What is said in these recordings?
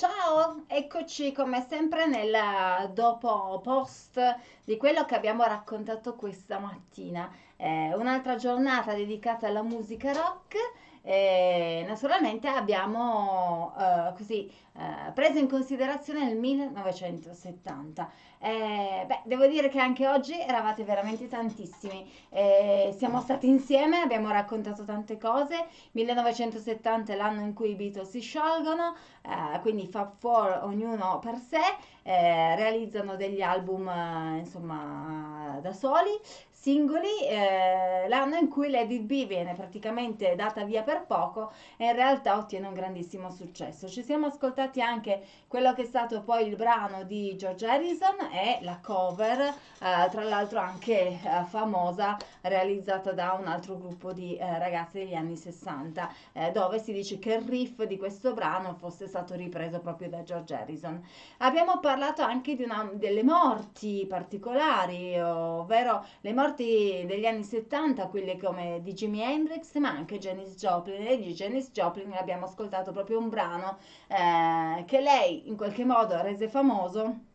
Ciao, eccoci come sempre nel dopo post di quello che abbiamo raccontato questa mattina. Eh, un'altra giornata dedicata alla musica rock. E naturalmente abbiamo eh, così eh, preso in considerazione il 1970. Eh, beh, devo dire che anche oggi eravate veramente tantissimi. Eh, siamo stati insieme, abbiamo raccontato tante cose. 1970 è l'anno in cui i Beatles si sciolgono, eh, quindi Fab Four ognuno per sé, eh, realizzano degli album eh, insomma da soli singoli, eh, l'anno in cui Lady B viene praticamente data via per poco e in realtà ottiene un grandissimo successo. Ci siamo ascoltati anche quello che è stato poi il brano di George Harrison e la cover, eh, tra l'altro anche eh, famosa, realizzata da un altro gruppo di eh, ragazzi degli anni 60, eh, dove si dice che il riff di questo brano fosse stato ripreso proprio da George Harrison. Abbiamo parlato anche una, delle morti particolari, ovvero le morti morti degli anni 70, quelle come di Jimi Hendrix, ma anche Janis Joplin. E di Janis Joplin abbiamo ascoltato proprio un brano eh, che lei in qualche modo rese famoso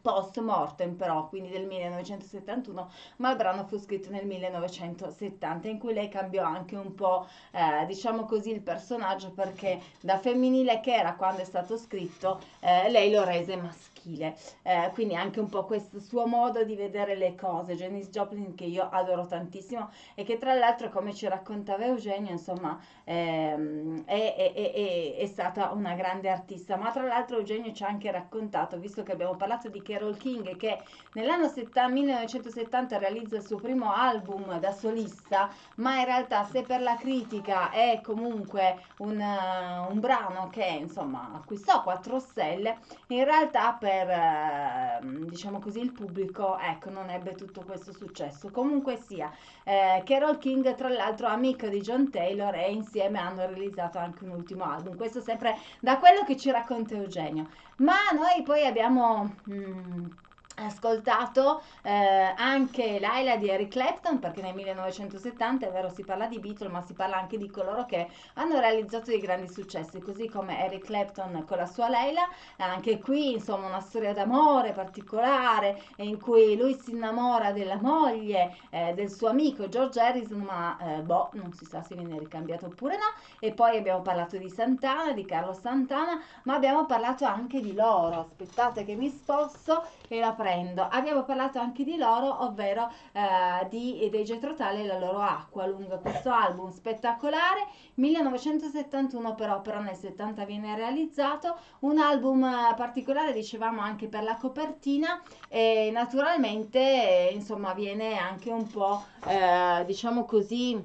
post mortem però, quindi del 1971, ma il brano fu scritto nel 1970 in cui lei cambiò anche un po', eh, diciamo così, il personaggio perché da femminile che era quando è stato scritto, eh, lei lo rese maschile. Eh, quindi anche un po' questo suo modo di vedere le cose, Janis Joplin che io adoro tantissimo e che tra l'altro come ci raccontava Eugenio insomma ehm, è, è, è, è, stata una grande artista, ma tra l'altro Eugenio ci ha anche raccontato, visto che abbiamo parlato di Carol King che nell'anno 1970 realizza il suo primo album da solista, ma in realtà se per la critica è comunque un, un brano che insomma acquistò 4 stelle, in realtà per ehm, diciamo così il pubblico ecco non ebbe tutto questo successo. Comunque sia eh, Carol King tra l'altro amica di John Taylor e insieme hanno realizzato anche un ultimo album. Questo sempre da quello che ci racconta Eugenio. Ma noi poi abbiamo mh, 嗯 ascoltato eh, anche Laila di Eric Clapton perché nel 1970 è vero si parla di Beatles ma si parla anche di coloro che hanno realizzato dei grandi successi così come Eric Clapton con la sua Laila. Anche qui insomma una storia d'amore particolare in cui lui si innamora della moglie eh, del suo amico George Harrison ma eh, boh non si sa se viene ricambiato oppure no. E poi abbiamo parlato di Santana di Carlo Santana ma abbiamo parlato anche di loro. Aspettate che mi sposto e la prendo. Abbiamo parlato anche di loro, ovvero eh, di, dei Getro Tale e la loro acqua lungo questo album spettacolare. 1971 però, però nel 70 viene realizzato un album eh, particolare, dicevamo anche per la copertina e naturalmente insomma viene anche un po' eh, diciamo così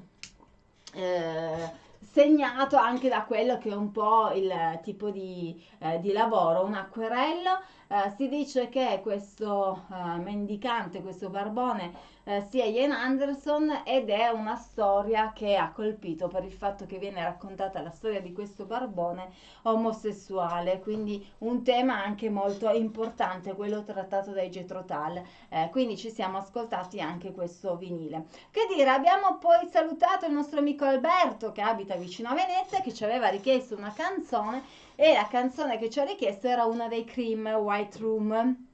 eh, segnato anche da quello che è un po' il tipo di, eh, di lavoro, un acquerello eh, si dice che questo eh, mendicante, questo barbone, eh, sia Ian Anderson ed è una storia che ha colpito per il fatto che viene raccontata la storia di questo barbone omosessuale, quindi un tema anche molto importante, quello trattato dai Getro Tal. Eh, quindi ci siamo ascoltati anche questo vinile. Che dire, abbiamo poi salutato il nostro amico Alberto che abita vicino a Venezia che ci aveva richiesto una canzone e la canzone che ci ha richiesto era una dei Cream White Room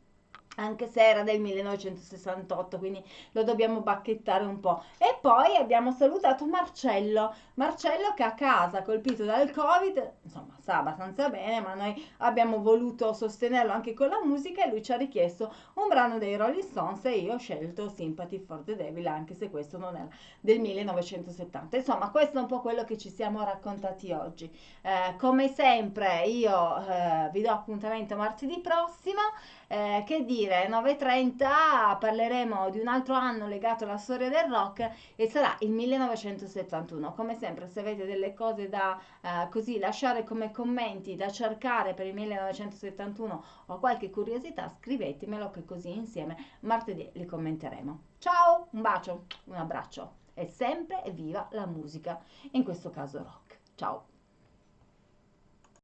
anche se era del 1968, quindi lo dobbiamo bacchettare un po'. E poi abbiamo salutato Marcello, Marcello che a casa, colpito dal Covid, insomma, sta abbastanza bene, ma noi abbiamo voluto sostenerlo anche con la musica e lui ci ha richiesto un brano dei Rolling Stones e io ho scelto Sympathy for the Devil, anche se questo non era del 1970. Insomma, questo è un po' quello che ci siamo raccontati oggi. Eh, come sempre, io eh, vi do appuntamento martedì prossimo. Eh, che dire, 9.30 parleremo di un altro anno legato alla storia del rock e sarà il 1971. Come sempre, se avete delle cose da eh, così lasciare come commenti, da cercare per il 1971 o qualche curiosità, scrivetemelo che così insieme martedì li commenteremo. Ciao, un bacio, un abbraccio e sempre evviva la musica, in questo caso rock. Ciao!